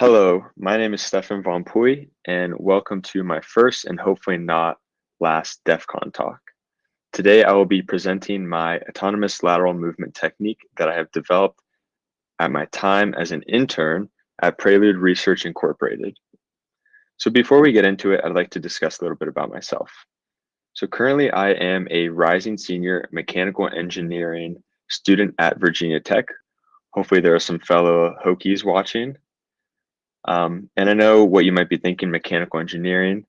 Hello, my name is Stefan Von Puy, and welcome to my first and hopefully not last DEF CON talk. Today, I will be presenting my autonomous lateral movement technique that I have developed at my time as an intern at Prelude Research Incorporated. So before we get into it, I'd like to discuss a little bit about myself. So currently, I am a rising senior mechanical engineering student at Virginia Tech. Hopefully, there are some fellow Hokies watching. Um, and I know what you might be thinking, mechanical engineering.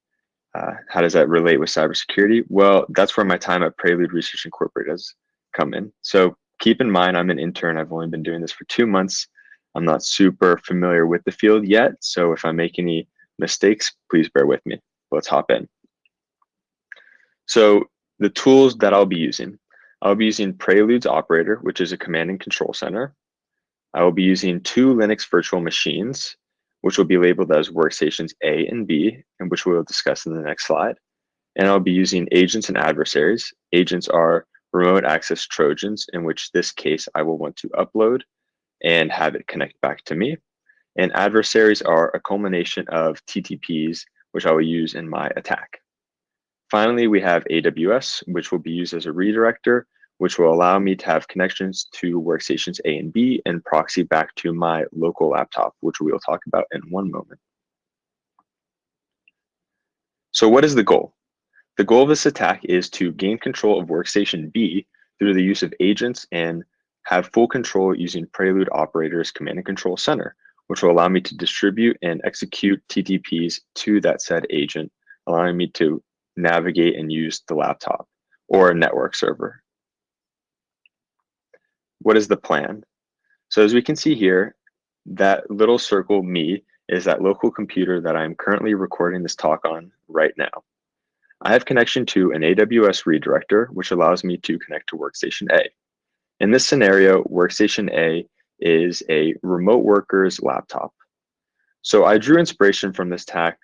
Uh, how does that relate with cybersecurity? Well, that's where my time at Prelude Research Incorporated has come in. So keep in mind, I'm an intern. I've only been doing this for two months. I'm not super familiar with the field yet. So if I make any mistakes, please bear with me. Let's hop in. So the tools that I'll be using, I'll be using Prelude's operator, which is a command and control center. I will be using two Linux virtual machines, which will be labeled as workstations A and B, and which we will discuss in the next slide. And I'll be using agents and adversaries. Agents are remote access Trojans, in which this case I will want to upload and have it connect back to me. And adversaries are a culmination of TTPs, which I will use in my attack. Finally, we have AWS, which will be used as a redirector which will allow me to have connections to workstations A and B and proxy back to my local laptop, which we will talk about in one moment. So what is the goal? The goal of this attack is to gain control of workstation B through the use of agents and have full control using Prelude Operator's Command and Control Center, which will allow me to distribute and execute TTPs to that said agent, allowing me to navigate and use the laptop or a network server what is the plan? So as we can see here, that little circle me is that local computer that I'm currently recording this talk on right now. I have connection to an AWS redirector, which allows me to connect to Workstation A. In this scenario, Workstation A is a remote worker's laptop. So I drew inspiration from this attack,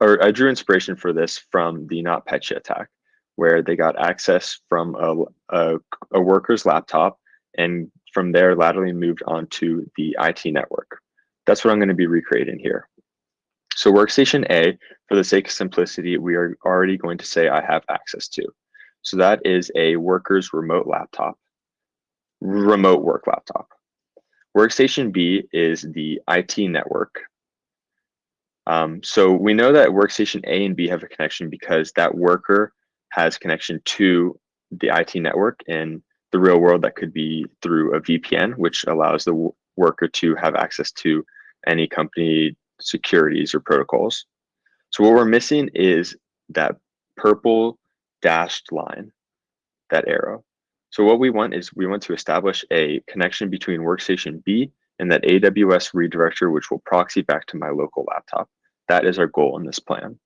or I drew inspiration for this from the NotPetya attack, where they got access from a, a, a worker's laptop and from there laterally moved onto the IT network. That's what I'm going to be recreating here. So workstation A, for the sake of simplicity, we are already going to say I have access to. So that is a worker's remote laptop, remote work laptop. Workstation B is the IT network. Um, so we know that workstation A and B have a connection because that worker has connection to the IT network and the real world that could be through a VPN, which allows the worker to have access to any company securities or protocols. So what we're missing is that purple dashed line, that arrow. So what we want is we want to establish a connection between workstation B and that AWS redirector, which will proxy back to my local laptop. That is our goal in this plan.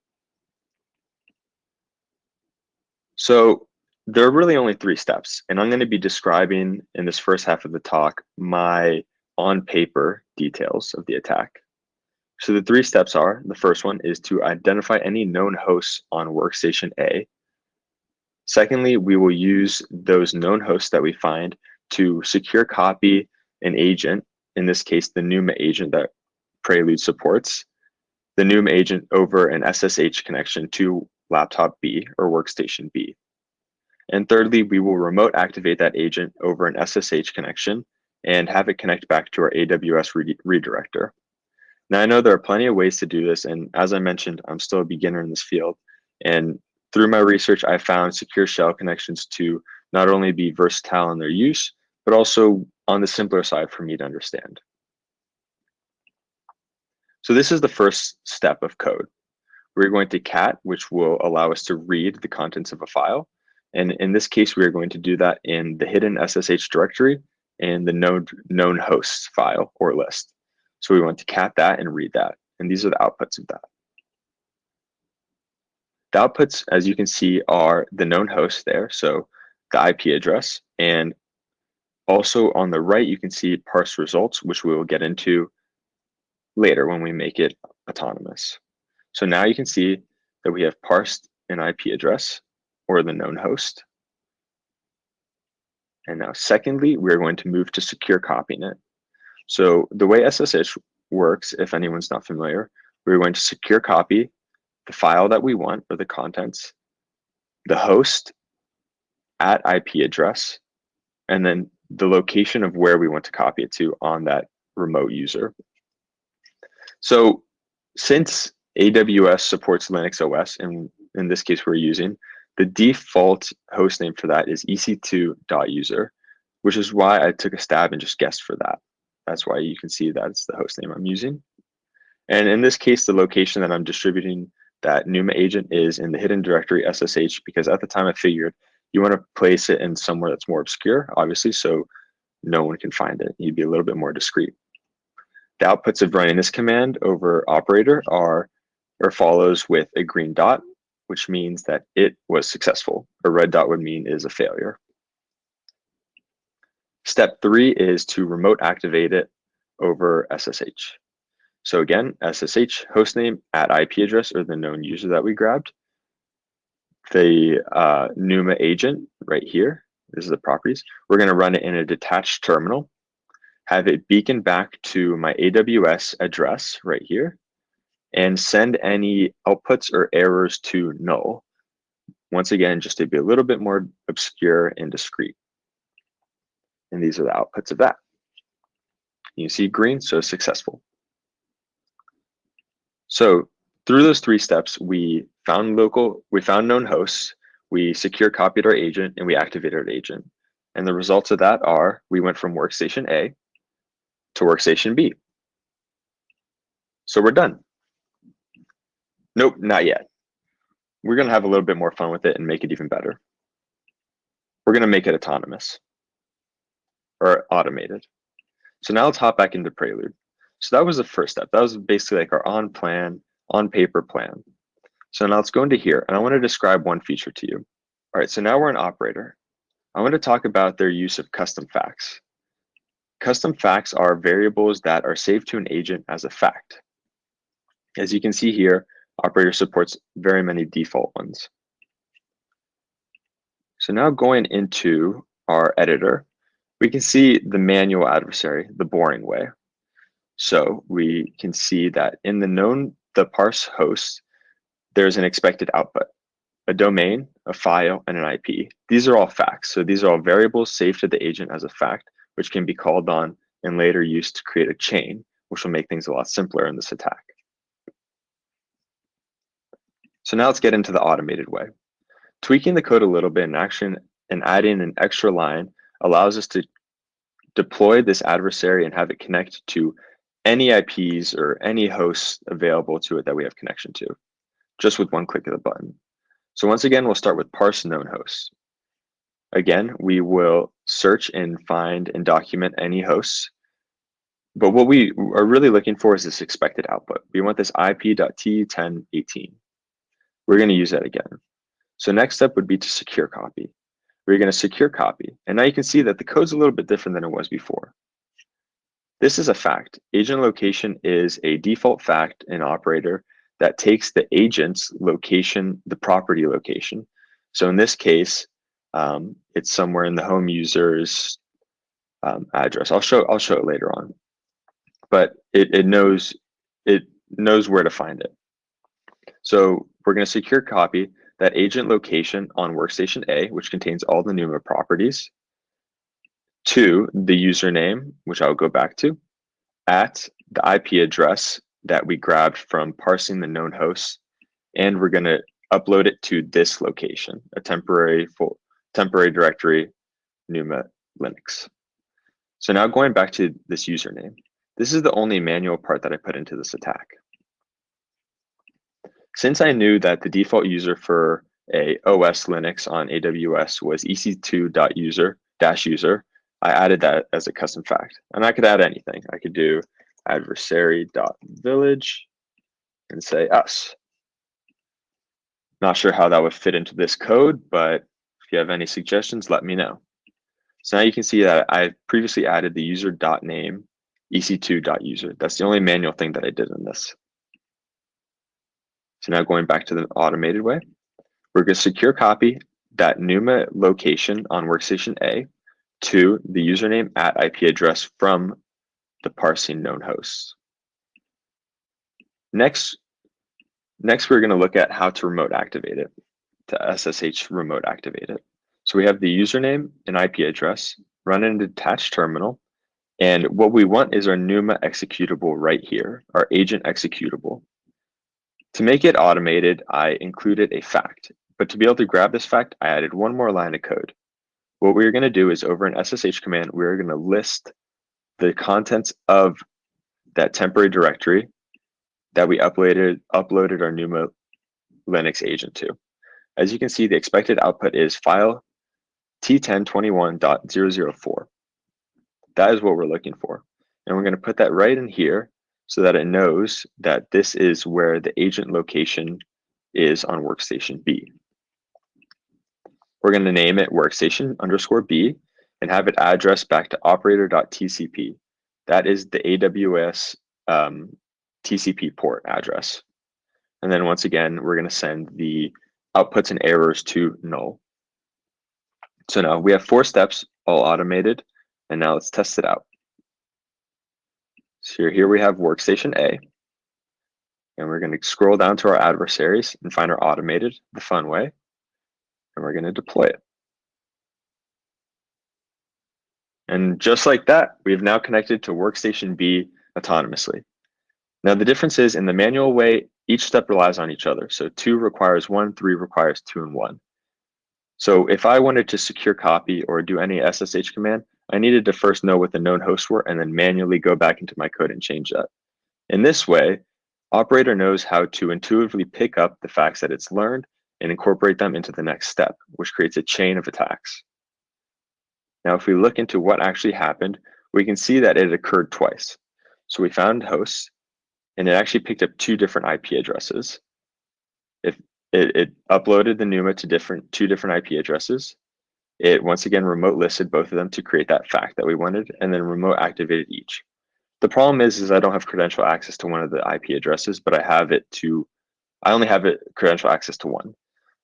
So there are really only three steps, and I'm going to be describing in this first half of the talk my on paper details of the attack. So the three steps are, the first one is to identify any known hosts on workstation A. Secondly, we will use those known hosts that we find to secure copy an agent, in this case, the NUMA agent that Prelude supports, the NUMA agent over an SSH connection to laptop B or workstation B. And thirdly, we will remote activate that agent over an SSH connection and have it connect back to our AWS re redirector. Now, I know there are plenty of ways to do this, and as I mentioned, I'm still a beginner in this field. And through my research, I found secure shell connections to not only be versatile in their use, but also on the simpler side for me to understand. So this is the first step of code. We're going to cat, which will allow us to read the contents of a file. And in this case, we are going to do that in the hidden SSH directory and the known, known hosts file or list. So we want to cat that and read that. And these are the outputs of that. The outputs, as you can see, are the known hosts there. So the IP address. And also on the right, you can see parse results, which we will get into later when we make it autonomous. So now you can see that we have parsed an IP address or the known host. And now secondly, we're going to move to secure copying it. So the way SSH works, if anyone's not familiar, we're going to secure copy the file that we want or the contents, the host at IP address, and then the location of where we want to copy it to on that remote user. So since AWS supports Linux OS, and in this case we're using, the default host name for that is ec2.user, which is why I took a stab and just guessed for that. That's why you can see that it's the host name I'm using. And in this case, the location that I'm distributing that NUMA agent is in the hidden directory SSH because at the time I figured you want to place it in somewhere that's more obscure, obviously, so no one can find it. You'd be a little bit more discreet. The outputs of running this command over operator are or follows with a green dot, which means that it was successful. A red dot would mean is a failure. Step three is to remote activate it over SSH. So again, SSH hostname at IP address or the known user that we grabbed. The uh, NUMA agent right here, this is the properties. We're gonna run it in a detached terminal, have it beacon back to my AWS address right here, and send any outputs or errors to null. Once again, just to be a little bit more obscure and discreet. And these are the outputs of that. You see green, so successful. So through those three steps, we found local, we found known hosts, we secure copied our agent, and we activated our agent. And the results of that are we went from workstation A to workstation B. So we're done. Nope, not yet. We're going to have a little bit more fun with it and make it even better. We're going to make it autonomous or automated. So now let's hop back into Prelude. So that was the first step. That was basically like our on plan, on paper plan. So now let's go into here and I want to describe one feature to you. All right, so now we're an operator. I want to talk about their use of custom facts. Custom facts are variables that are saved to an agent as a fact. As you can see here, operator supports very many default ones. So now going into our editor, we can see the manual adversary, the boring way. So we can see that in the known, the parse host, there's an expected output, a domain, a file, and an IP. These are all facts. So these are all variables saved to the agent as a fact, which can be called on and later used to create a chain, which will make things a lot simpler in this attack. So now let's get into the automated way. Tweaking the code a little bit in action and adding an extra line allows us to deploy this adversary and have it connect to any IPs or any hosts available to it that we have connection to, just with one click of the button. So once again, we'll start with parse known hosts. Again, we will search and find and document any hosts. But what we are really looking for is this expected output. We want this IP.T1018. We're going to use that again. So next step would be to secure copy. We're going to secure copy. And now you can see that the code's a little bit different than it was before. This is a fact. Agent location is a default fact in operator that takes the agent's location, the property location. So in this case, um, it's somewhere in the home user's um, address. I'll show I'll show it later on, but it, it knows it knows where to find it. So we're going to secure copy that agent location on workstation A, which contains all the NUMA properties, to the username, which I'll go back to, at the IP address that we grabbed from parsing the known hosts, and we're going to upload it to this location, a temporary full, temporary directory, NUMA Linux. So now going back to this username, this is the only manual part that I put into this attack. Since I knew that the default user for a OS Linux on AWS was ec2.user dash user, I added that as a custom fact. And I could add anything. I could do adversary.village and say us. Not sure how that would fit into this code, but if you have any suggestions, let me know. So now you can see that I previously added the user.name ec2.user. That's the only manual thing that I did in this. So now going back to the automated way, we're going to secure copy that NUMA location on workstation A to the username at IP address from the parsing known hosts. Next, next we're going to look at how to remote activate it, to SSH remote activate it. So we have the username and IP address, run an attached terminal, and what we want is our NUMA executable right here, our agent executable. To make it automated, I included a fact, but to be able to grab this fact, I added one more line of code. What we're going to do is over an SSH command, we're going to list the contents of that temporary directory that we uploaded, uploaded our NUMA Linux agent to. As you can see, the expected output is file t1021.004. That is what we're looking for. And we're going to put that right in here so that it knows that this is where the agent location is on workstation B. We're going to name it workstation underscore B and have it address back to operator.tcp. That is the AWS um, TCP port address. And then once again, we're going to send the outputs and errors to null. So now we have four steps all automated. And now let's test it out. So here we have workstation A. And we're going to scroll down to our adversaries and find our automated the fun way. And we're going to deploy it. And just like that, we've now connected to workstation B autonomously. Now the difference is in the manual way, each step relies on each other. So two requires one, three requires two and one. So if I wanted to secure copy or do any SSH command, I needed to first know what the known hosts were and then manually go back into my code and change that. In this way, operator knows how to intuitively pick up the facts that it's learned and incorporate them into the next step, which creates a chain of attacks. Now, if we look into what actually happened, we can see that it occurred twice. So we found hosts, and it actually picked up two different IP addresses. If it, it uploaded the NUMA to different two different IP addresses, it once again remote listed both of them to create that fact that we wanted, and then remote activated each. The problem is, is I don't have credential access to one of the IP addresses, but I have it to, I only have it credential access to one.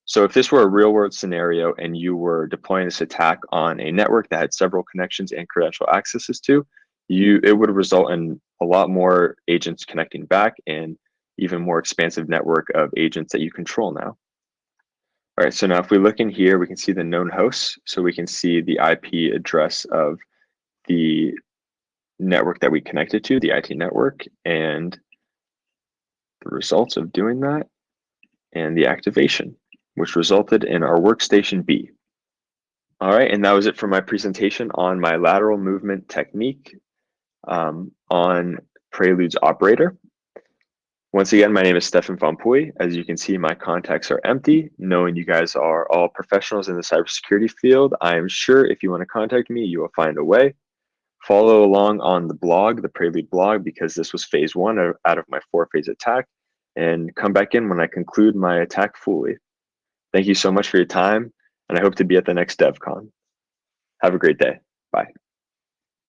So if this were a real world scenario and you were deploying this attack on a network that had several connections and credential accesses to, you it would result in a lot more agents connecting back and even more expansive network of agents that you control now. All right, so now if we look in here, we can see the known hosts. So we can see the IP address of the network that we connected to, the IT network, and the results of doing that, and the activation which resulted in our workstation B. All right, and that was it for my presentation on my lateral movement technique um, on Prelude's operator. Once again, my name is Stefan Fampuy. As you can see, my contacts are empty. Knowing you guys are all professionals in the cybersecurity field, I am sure if you want to contact me, you will find a way. Follow along on the blog, the Prelude blog, because this was phase one out of my four phase attack, and come back in when I conclude my attack fully. Thank you so much for your time, and I hope to be at the next DevCon. Have a great day. Bye.